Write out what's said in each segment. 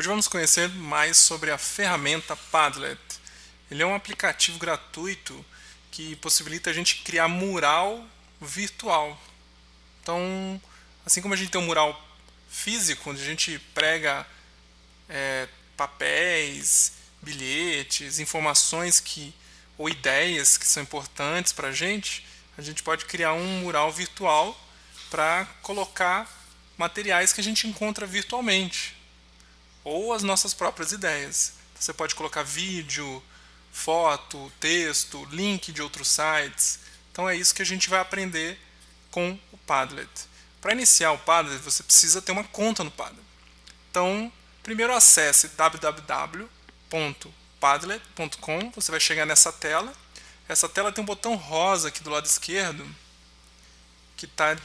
Hoje vamos conhecer mais sobre a ferramenta Padlet. Ele é um aplicativo gratuito que possibilita a gente criar mural virtual. Então, assim como a gente tem um mural físico, onde a gente prega é, papéis, bilhetes, informações que ou ideias que são importantes para a gente, a gente pode criar um mural virtual para colocar materiais que a gente encontra virtualmente ou as nossas próprias ideias. Você pode colocar vídeo, foto, texto, link de outros sites. Então é isso que a gente vai aprender com o Padlet. Para iniciar o Padlet, você precisa ter uma conta no Padlet. Então, primeiro acesse www.padlet.com, você vai chegar nessa tela. Essa tela tem um botão rosa aqui do lado esquerdo, que está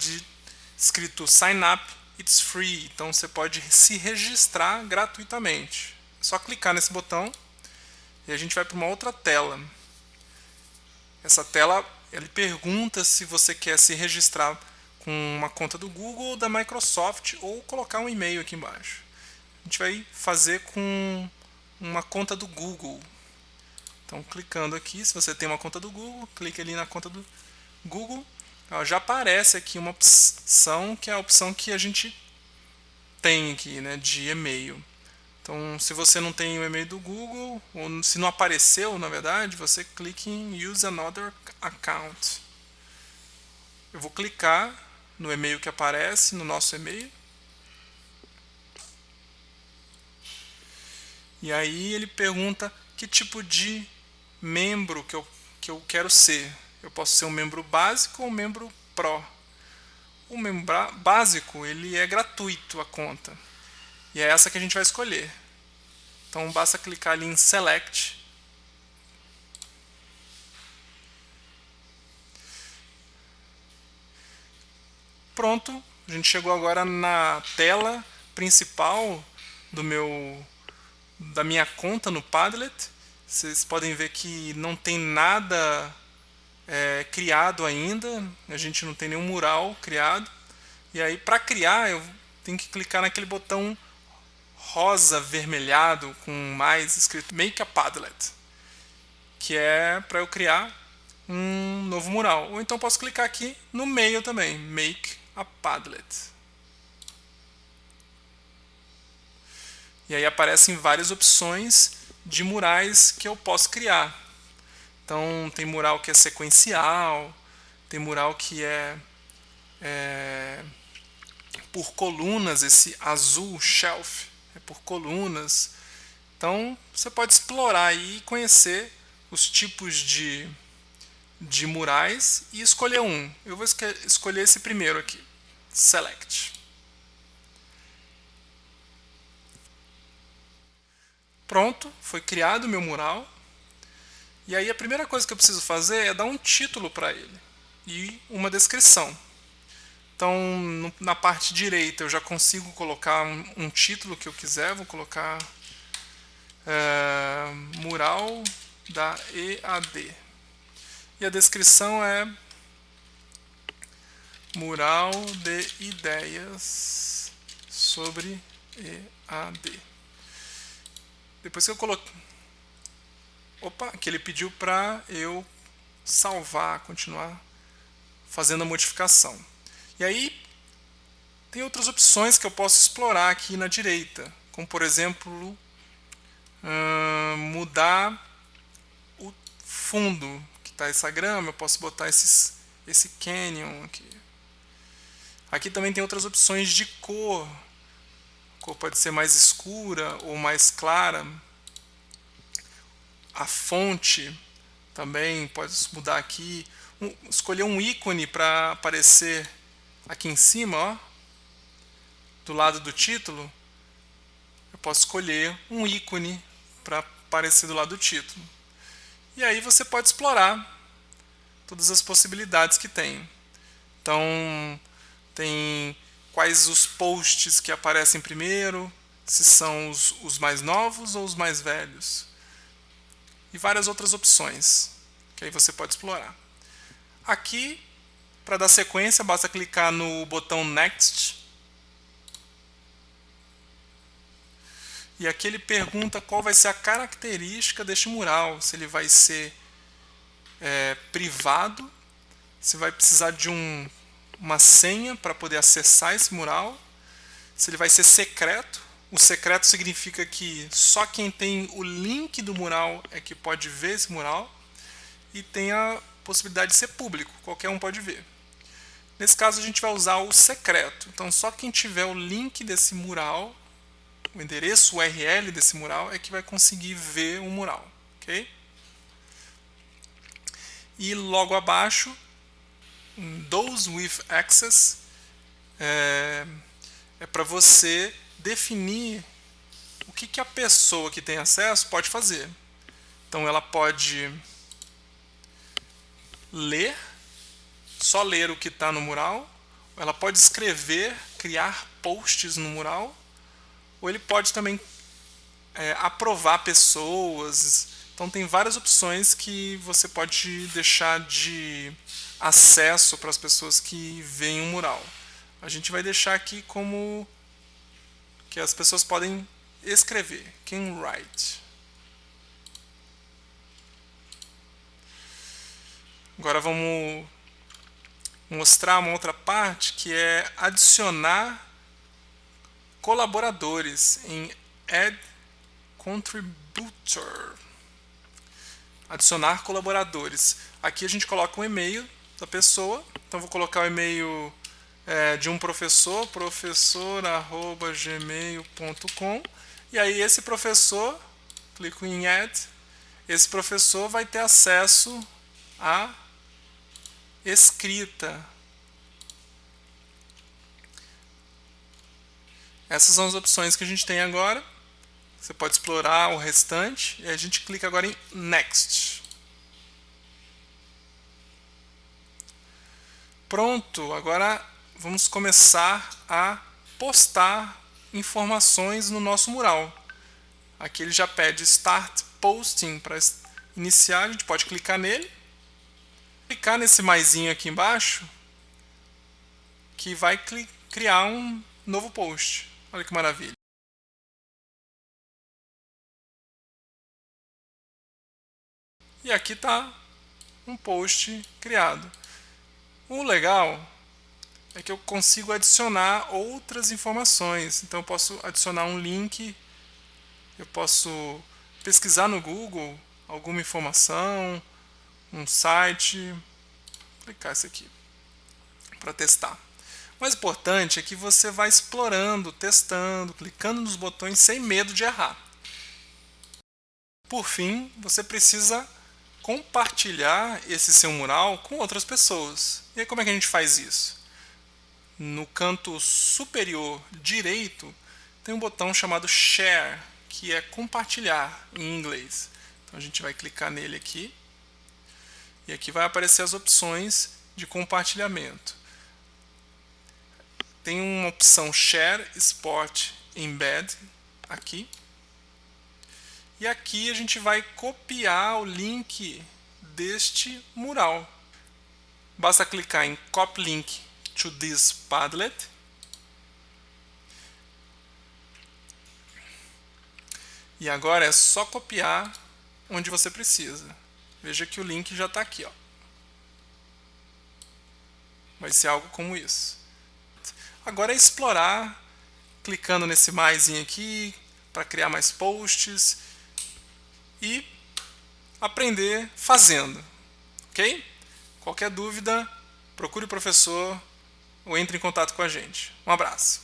escrito Sign Up It's free, então você pode se registrar gratuitamente. É só clicar nesse botão e a gente vai para uma outra tela. Essa tela ele pergunta se você quer se registrar com uma conta do Google ou da Microsoft ou colocar um e-mail aqui embaixo. A gente vai fazer com uma conta do Google. Então clicando aqui, se você tem uma conta do Google, clique ali na conta do Google já aparece aqui uma opção que é a opção que a gente tem aqui, né, de e-mail. Então, se você não tem o e-mail do Google, ou se não apareceu, na verdade, você clica em Use Another Account. Eu vou clicar no e-mail que aparece, no nosso e-mail. E aí ele pergunta que tipo de membro que eu, que eu quero ser. Eu posso ser um membro básico ou um membro Pro. O membro básico ele é gratuito a conta. E é essa que a gente vai escolher. Então basta clicar ali em Select. Pronto, a gente chegou agora na tela principal do meu da minha conta no Padlet. Vocês podem ver que não tem nada é, criado ainda, a gente não tem nenhum mural criado. E aí para criar eu tenho que clicar naquele botão rosa avermelhado com mais escrito Make a Padlet, que é para eu criar um novo mural. Ou então posso clicar aqui no meio também, Make a Padlet. E aí aparecem várias opções de murais que eu posso criar. Então tem mural que é sequencial, tem mural que é, é por colunas, esse azul shelf é por colunas. Então você pode explorar e conhecer os tipos de, de murais e escolher um. Eu vou escolher esse primeiro aqui, Select. Pronto, foi criado o meu mural. E aí a primeira coisa que eu preciso fazer é dar um título para ele e uma descrição. Então, na parte direita eu já consigo colocar um, título que eu quiser, vou colocar é, mural da EAD. E a descrição é mural de ideias sobre EAD. Depois que eu coloquei opa, que ele pediu para eu salvar, continuar fazendo a modificação. E aí tem outras opções que eu posso explorar aqui na direita, como por exemplo mudar o fundo que está essa grama, eu posso botar esses, esse canyon aqui. Aqui também tem outras opções de cor. A cor pode ser mais escura ou mais clara a fonte também pode mudar aqui. Um, escolher um ícone para aparecer aqui em cima, ó, do lado do título. Eu posso escolher um ícone para aparecer do lado do título. E aí você pode explorar todas as possibilidades que tem. Então, tem quais os posts que aparecem primeiro, se são os, os mais novos ou os mais velhos e várias outras opções que aí você pode explorar. Aqui, para dar sequência, basta clicar no botão Next. E aqui ele pergunta qual vai ser a característica deste mural, se ele vai ser é, privado, se vai precisar de um, uma senha para poder acessar esse mural, se ele vai ser secreto. O secreto significa que só quem tem o link do mural é que pode ver esse mural e tem a possibilidade de ser público, qualquer um pode ver. Nesse caso a gente vai usar o secreto, então só quem tiver o link desse mural, o endereço URL desse mural é que vai conseguir ver o mural, ok? E logo abaixo, those with access, é, é para você definir o que, que a pessoa que tem acesso pode fazer. Então ela pode ler, só ler o que está no mural, ela pode escrever, criar posts no mural, ou ele pode também é, aprovar pessoas. Então tem várias opções que você pode deixar de acesso para as pessoas que veem o mural. A gente vai deixar aqui como que as pessoas podem escrever, can write. Agora vamos mostrar uma outra parte que é adicionar colaboradores em Add Contributor. Adicionar colaboradores. Aqui a gente coloca um e-mail da pessoa. Então vou colocar o e-mail é, de um professor, professor@gmail.com, e aí esse professor, clico em Add, esse professor vai ter acesso à escrita. Essas são as opções que a gente tem agora. Você pode explorar o restante e a gente clica agora em Next. Pronto, agora vamos começar a postar informações no nosso mural. Aqui ele já pede Start Posting para iniciar, a gente pode clicar nele. Clicar nesse maisinho aqui embaixo, que vai criar um novo post. Olha que maravilha. E aqui está um post criado. O legal é que eu consigo adicionar outras informações. Então eu posso adicionar um link, eu posso pesquisar no Google alguma informação, um site, vou clicar esse aqui para testar. O mais importante é que você vai explorando, testando, clicando nos botões sem medo de errar. Por fim, você precisa compartilhar esse seu mural com outras pessoas. E aí como é que a gente faz isso? No canto superior direito tem um botão chamado Share, que é compartilhar em inglês. Então a gente vai clicar nele aqui e aqui vai aparecer as opções de compartilhamento. Tem uma opção Share Export Embed aqui. E aqui a gente vai copiar o link deste mural. Basta clicar em Copy Link to this Padlet. E agora é só copiar onde você precisa. Veja que o link já está aqui. Ó. Vai ser algo como isso. Agora é explorar, clicando nesse mais aqui, para criar mais posts e aprender fazendo. Ok? Qualquer dúvida, procure o professor ou entre em contato com a gente. Um abraço.